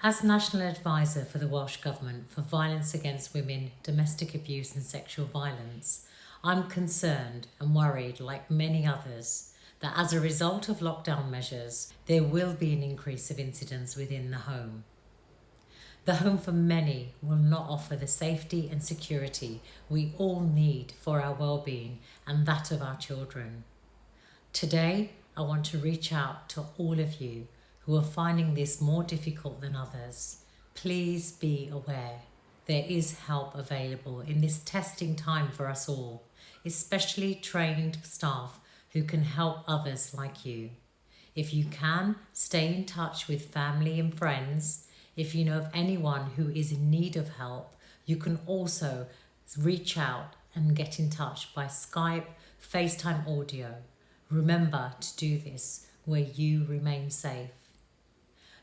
As National Advisor for the Welsh Government for Violence Against Women, Domestic Abuse and Sexual Violence, I'm concerned and worried, like many others, that as a result of lockdown measures, there will be an increase of incidents within the home. The home for many will not offer the safety and security we all need for our well-being and that of our children. Today, I want to reach out to all of you who are finding this more difficult than others, please be aware there is help available in this testing time for us all, especially trained staff who can help others like you. If you can, stay in touch with family and friends. If you know of anyone who is in need of help, you can also reach out and get in touch by Skype, FaceTime audio. Remember to do this where you remain safe.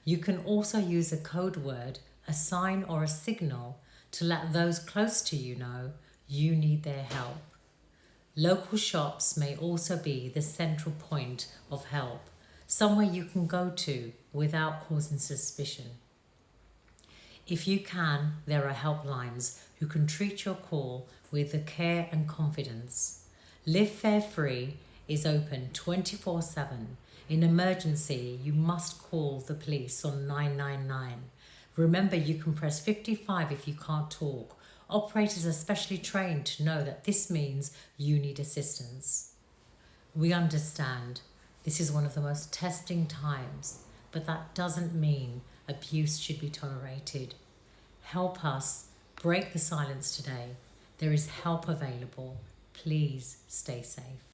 You can also use a code word, a sign or a signal to let those close to you know you need their help. Local shops may also be the central point of help, somewhere you can go to without causing suspicion. If you can, there are helplines who can treat your call with the care and confidence. Live Fear Free is open 24 7 in emergency, you must call the police on 999. Remember, you can press 55 if you can't talk. Operators are specially trained to know that this means you need assistance. We understand this is one of the most testing times, but that doesn't mean abuse should be tolerated. Help us break the silence today. There is help available. Please stay safe.